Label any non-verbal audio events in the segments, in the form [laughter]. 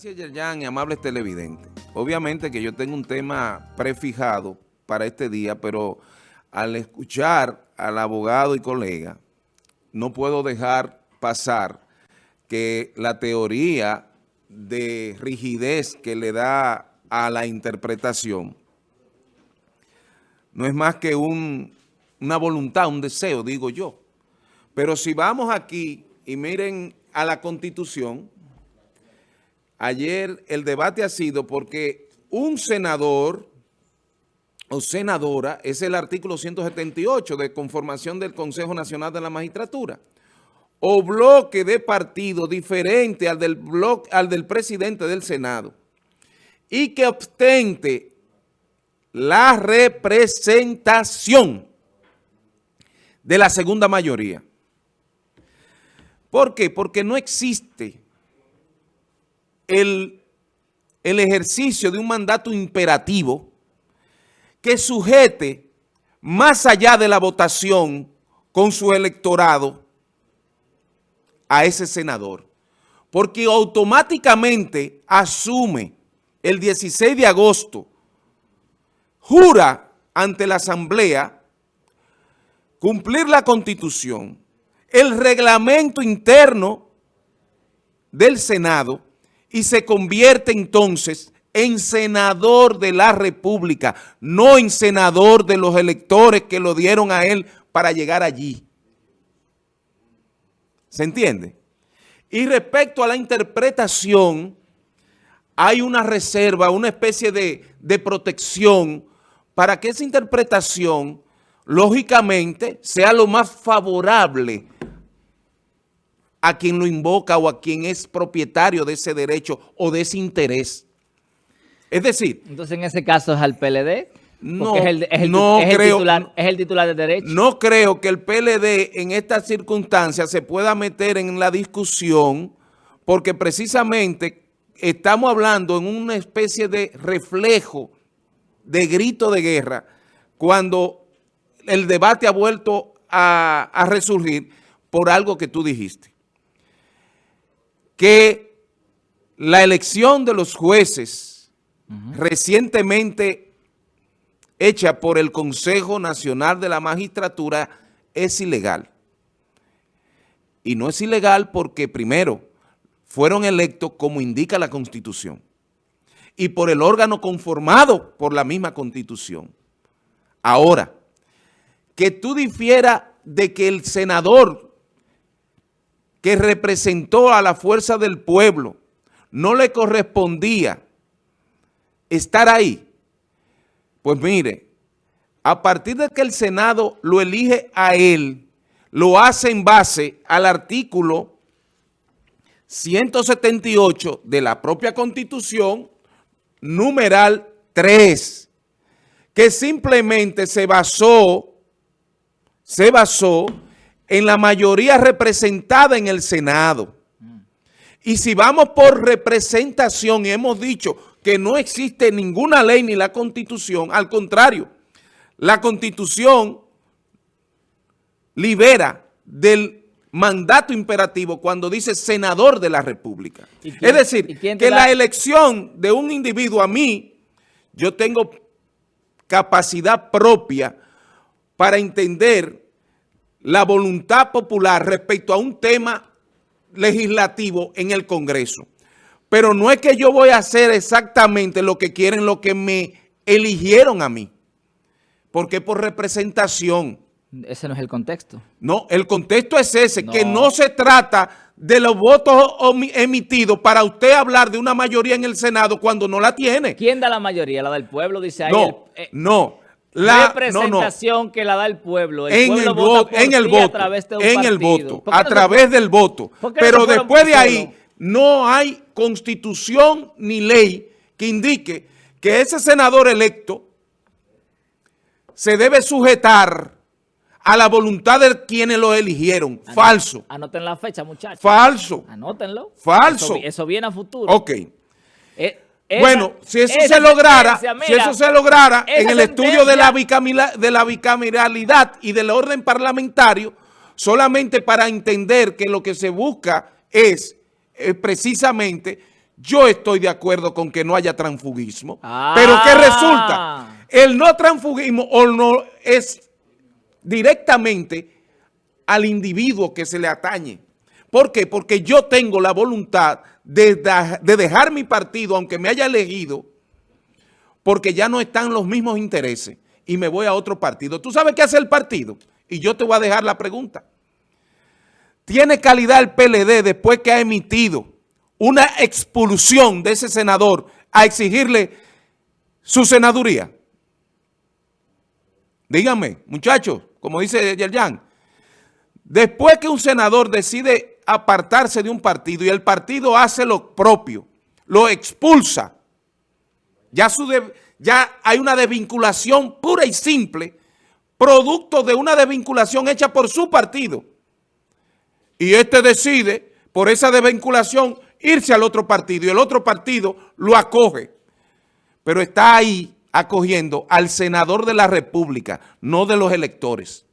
Gracias, Yerjan y amables televidentes. Obviamente que yo tengo un tema prefijado para este día, pero al escuchar al abogado y colega, no puedo dejar pasar que la teoría de rigidez que le da a la interpretación no es más que un, una voluntad, un deseo, digo yo. Pero si vamos aquí y miren a la Constitución, ayer el debate ha sido porque un senador o senadora es el artículo 178 de conformación del Consejo Nacional de la Magistratura o bloque de partido diferente al del, bloque, al del presidente del Senado y que obtente la representación de la segunda mayoría. ¿Por qué? Porque no existe el, ejercicio de un mandato imperativo que sujete más allá de la votación con su electorado a ese senador. Porque automáticamente asume el 16 de agosto, jura ante la Asamblea cumplir la Constitución, el reglamento interno del Senado y se convierte entonces en senador de la República, no en senador de los electores que lo dieron a él para llegar allí. ¿Se entiende? Y respecto a la interpretación, hay una reserva, una especie de, de protección para que esa interpretación, lógicamente, sea lo más favorable a quien lo invoca o a quien es propietario de ese derecho o de ese interés. Es decir... Entonces, en ese caso, ¿es al PLD? No, es el, es no creo, titular, es el titular de derecho. No creo que el PLD en estas circunstancias se pueda meter en la discusión porque precisamente estamos hablando en una especie de reflejo de grito de guerra cuando el debate ha vuelto a, a resurgir por algo que tú dijiste que la elección de los jueces recientemente hecha por el Consejo Nacional de la Magistratura es ilegal. Y no es ilegal porque, primero, fueron electos como indica la Constitución y por el órgano conformado por la misma Constitución. Ahora, que tú difieras de que el senador que representó a la fuerza del pueblo, no le correspondía estar ahí. Pues mire, a partir de que el Senado lo elige a él, lo hace en base al artículo 178 de la propia Constitución, numeral 3, que simplemente se basó, se basó en la mayoría representada en el Senado. Y si vamos por representación y hemos dicho que no existe ninguna ley ni la Constitución, al contrario, la Constitución libera del mandato imperativo cuando dice senador de la República. Es decir, que la elección de un individuo a mí, yo tengo capacidad propia para entender la voluntad popular respecto a un tema legislativo en el Congreso. Pero no es que yo voy a hacer exactamente lo que quieren, lo que me eligieron a mí. Porque por representación. Ese no es el contexto. No, el contexto es ese, que no se trata de los votos emitidos para usted hablar de una mayoría en el Senado cuando no la tiene. ¿Quién da la mayoría? ¿La del pueblo? Dice ahí. No, eh, no la representación que la da el pueblo. en, el voto, en el voto, a través de un en el voto, a través del voto. Pero después de ahí no hay constitución ni ley que indique que ese senador electo se debe sujetar a la voluntad de quienes lo eligieron. Falso. Anoten la fecha, muchachos. Falso. Anótenlo. Falso. Eso, viene a futuro. Ok. Eh, bueno, si eso se lograra, si eso se lograra en el estudio de la, de la bicameralidad y del orden parlamentario, solamente para entender que lo que se busca es, precisamente yo estoy de acuerdo con que no haya transfugismo. Pero ¿qué resulta? Ah. El no transfugismo o no es directamente al individuo que se le atañe. ¿Por qué? Porque yo tengo la voluntad de, de dejar mi partido, aunque me haya elegido, porque ya no están los mismos intereses y me voy a otro partido. ¿Tú sabes qué hace el partido? Y yo te voy a dejar la pregunta. ¿Tiene calidad el PLD después que ha emitido una expulsión de ese senador a exigirle su senaduría? Díganme, muchachos, como dice Yerjan, después que un senador decide apartarse de un partido y el partido hace lo propio, lo expulsa, ya, su ya hay una desvinculación pura y simple, producto de una desvinculación hecha por su partido. Y este decide, por esa desvinculación, irse al otro partido y el otro partido lo acoge. Pero está ahí acogiendo al senador de la República, no de los electores.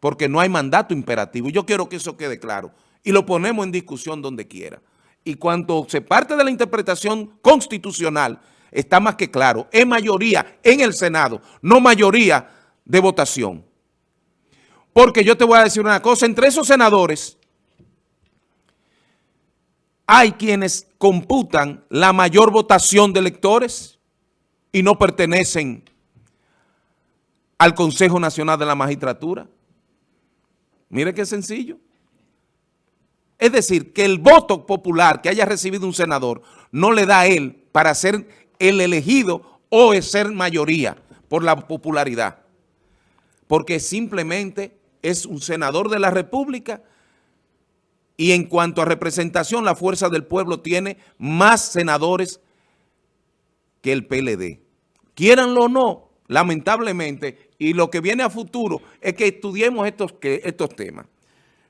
Porque no hay mandato imperativo. Y yo quiero que eso quede claro. Y lo ponemos en discusión donde quiera. Y cuando se parte de la interpretación constitucional, está más que claro. Es mayoría en el Senado, no mayoría de votación. Porque yo te voy a decir una cosa, entre esos senadores hay quienes computan la mayor votación de electores y no pertenecen al Consejo Nacional de la Magistratura. Mire qué sencillo. Es decir, que el voto popular que haya recibido un senador no le da a él para ser el elegido o ser mayoría por la popularidad. Porque simplemente es un senador de la República y en cuanto a representación, la Fuerza del Pueblo tiene más senadores que el PLD. Quieranlo o no, lamentablemente, y lo que viene a futuro es que estudiemos estos, estos temas.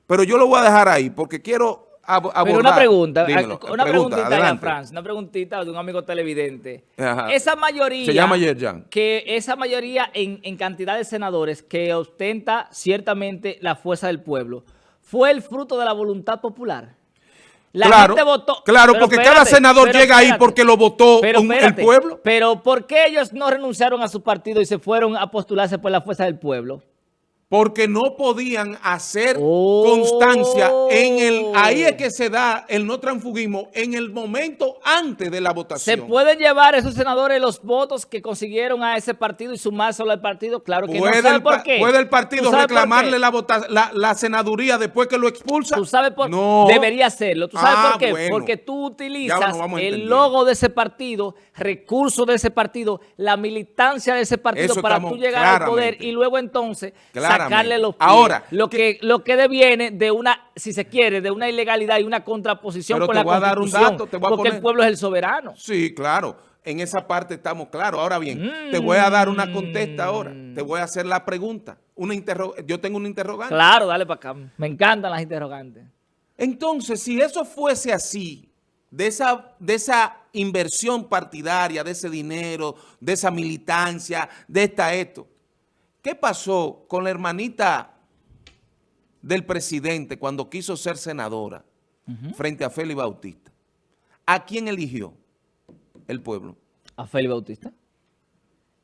Pero yo lo voy a dejar ahí porque quiero abordar. Pero una pregunta, una preguntita, Franz, una preguntita de un amigo televidente. Esa mayoría... Se llama Yerjan. Que esa mayoría en, en cantidad de senadores que ostenta ciertamente la Fuerza del Pueblo, ¿fue el fruto de la voluntad popular? La claro, gente votó. Claro, porque cada senador llega ahí porque lo votó el pueblo. Pero ¿por qué ellos no renunciaron a su partido y se fueron a postularse por la fuerza del pueblo? Porque no podían hacer constancia en el, ahí es que se da el no transfugismo en el momento antes de la votación. ¿Se pueden llevar esos senadores los votos que consiguieron a ese partido y sumárselo al partido? Claro que no. ¿Sabe por qué? ¿Puede el partido reclamarle la, la, senaduría después que lo expulsa? ¿Tú sabes por No. Debería hacerlo. ¿Tú sabes por ah, qué? Porque tú utilizas el logo de ese partido, recursos de ese partido, la militancia de ese partido para tú llegar al poder y luego entonces sacarle los Ahora, lo que, lo que deviene de una, si se quiere, de una ilegalidad y una contraposición con la Constitución. porque el pueblo es el soberano. Sí, claro. En esa parte estamos claros. Ahora bien, te voy a dar una contesta ahora. Mm. Te voy a hacer la pregunta. Una Yo tengo un interrogante. Claro, dale para acá. Me encantan las interrogantes. Entonces, si eso fuese así, de esa, de esa inversión partidaria, de ese dinero, de esa militancia, de esta esto, ¿Qué pasó con la hermanita del presidente cuando quiso ser senadora frente a Félix Bautista? ¿A quién eligió el pueblo? ¿A Félix Bautista?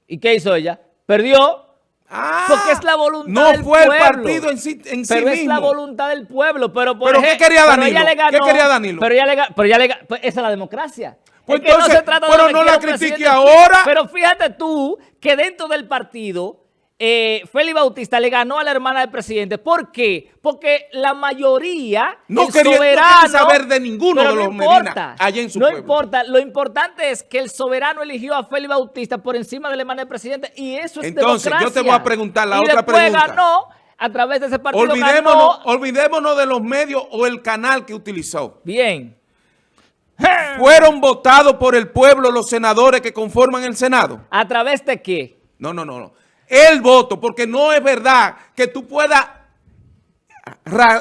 ¿Y qué hizo ella? Perdió. Ah, porque es la voluntad no del pueblo. No fue el partido en sí, en pero es la voluntad del pueblo. Pero, por ¿Pero qué quería Danilo? ¿Qué quería Danilo? Pero ella le, pero ella le, pues esa es la democracia. Pues entonces, no se trata pero no la critique ahora. Pero fíjate tú que dentro del partido eh, Félix Bautista le ganó a la hermana del presidente. ¿Por qué? Porque la mayoría, no quería, soberano, saber de ninguno de los no importa, allá en su No importa, lo importante es que el soberano eligió a Félix Bautista por encima de la hermana del presidente y eso es Entonces, yo te voy a preguntar la otra pregunta. ganó a través de ese partido olvidémonos, olvidémonos de los medios o el canal que utilizó. Bien. [laughs] ¿Fueron votados por el pueblo los senadores que conforman el Senado? ¿A través de qué? No, no, no, no el voto, porque no es verdad que tú puedas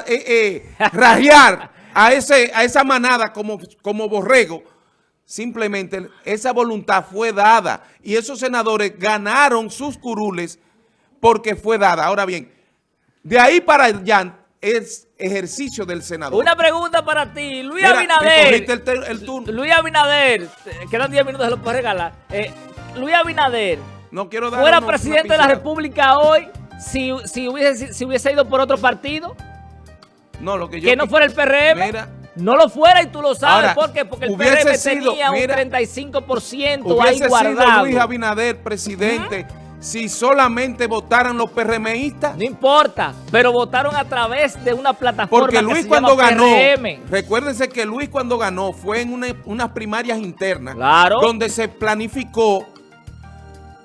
eh, eh, [laughs] rajear a, ese, a esa manada como, como borrego. Simplemente esa voluntad fue dada y esos senadores ganaron sus curules porque fue dada. Ahora bien, de ahí para allá es ejercicio del senador. Una pregunta para ti, Luis Abinader. Luis Abinader, quedan 10 minutos, se lo puedes regalar. Eh, Luis Abinader, no quiero dar fuera presidente de la República hoy, si, si, hubiese, si hubiese ido por otro partido. No, lo que yo... Que no fuera el PRM. no lo fuera y tú lo sabes. ¿Por qué? Porque el PRM tenía un 35% ahí guardado. Sido Luis Abinader presidente si solamente votaran los PRMistas? No importa, pero votaron a través de una plataforma Porque Luis cuando ganó, recuérdense que Luis cuando ganó fue en unas primarias internas donde se planificó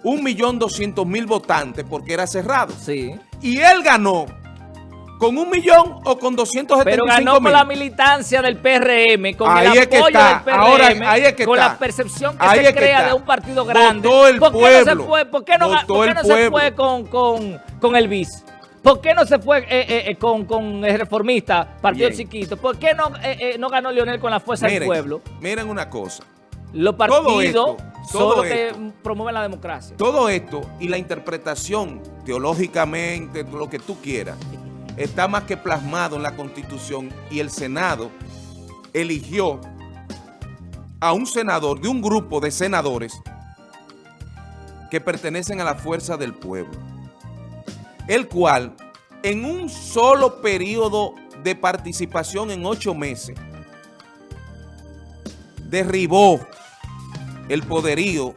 un millón doscientos mil votantes porque era cerrado. Sí. Y él ganó ¿Con un millón o con 275 Pero ganó con la militancia del PRM, con el apoyo del PRM, Ahora, ahí es que con la percepción que se crea de un partido grande. Votó el ¿Por qué pueblo. no se fue, ¿por qué no, ¿por qué no se fue con, con, con el BIS? ¿Por qué no se fue eh, eh, eh, con, con, el reformista, partido chiquito? ¿Por qué no, no ganó Leonel con la fuerza del pueblo? Miren una cosa. Los partidos son los que promueven la democracia. Todo esto y la interpretación teológicamente, lo que tú quieras, está más que plasmado en la Constitución y el Senado eligió a un senador, de un grupo de senadores que pertenecen a la fuerza del pueblo, el cual en un solo periodo de participación en ocho meses derribó el poderío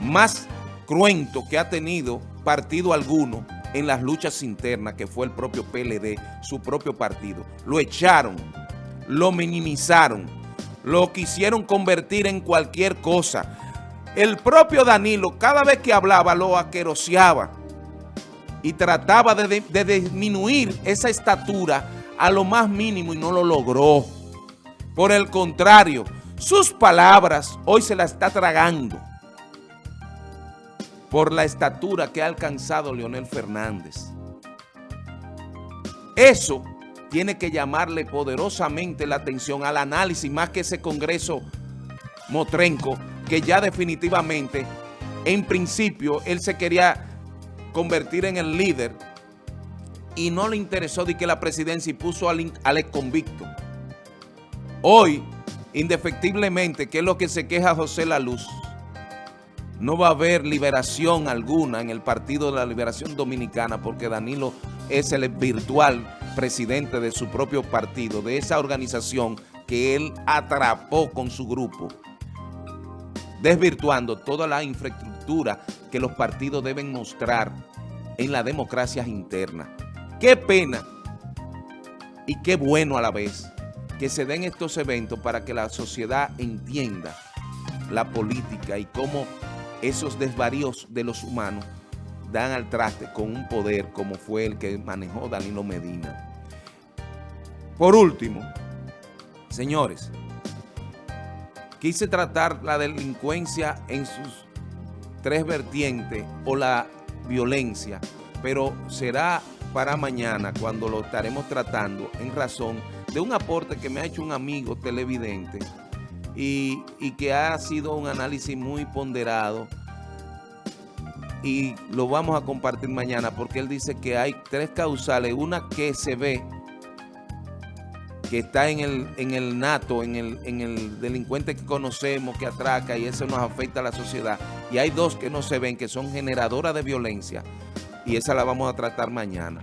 más cruento que ha tenido partido alguno en las luchas internas que fue el propio PLD, su propio partido. Lo echaron, lo minimizaron, lo quisieron convertir en cualquier cosa. El propio Danilo cada vez que hablaba lo aqueroseaba y trataba de, de disminuir esa estatura a lo más mínimo y no lo logró. Por el contrario, sus palabras hoy se la está tragando por la estatura que ha alcanzado Leonel Fernández. Eso tiene que llamarle poderosamente la atención al análisis, más que ese Congreso Motrenco, que ya definitivamente, en principio, él se quería convertir en el líder y no le interesó de que la presidencia y puso al, al convicto. Hoy, indefectiblemente, que es lo que se queja José La Luz, no va a haber liberación alguna en el Partido de la Liberación Dominicana porque Danilo es el virtual presidente de su propio partido, de esa organización que él atrapó con su grupo, desvirtuando toda la infraestructura que los partidos deben mostrar en la democracia interna. Qué pena y qué bueno a la vez que se den estos eventos para que la sociedad entienda la política y cómo esos desvaríos de los humanos dan al traste con un poder como fue el que manejó Danilo Medina. Por último, señores, quise tratar la delincuencia en sus tres vertientes o la violencia, pero será para mañana cuando lo estaremos tratando en razón de un aporte que me ha hecho un amigo televidente y, que ha sido un análisis muy ponderado y lo vamos a compartir mañana porque él dice que hay tres causales, una que se ve que está en el, en el nato, en el, en el delincuente que conocemos, que atraca y eso nos afecta a la sociedad. Y hay dos que no se ven, que son generadoras de violencia y esa la vamos a tratar mañana.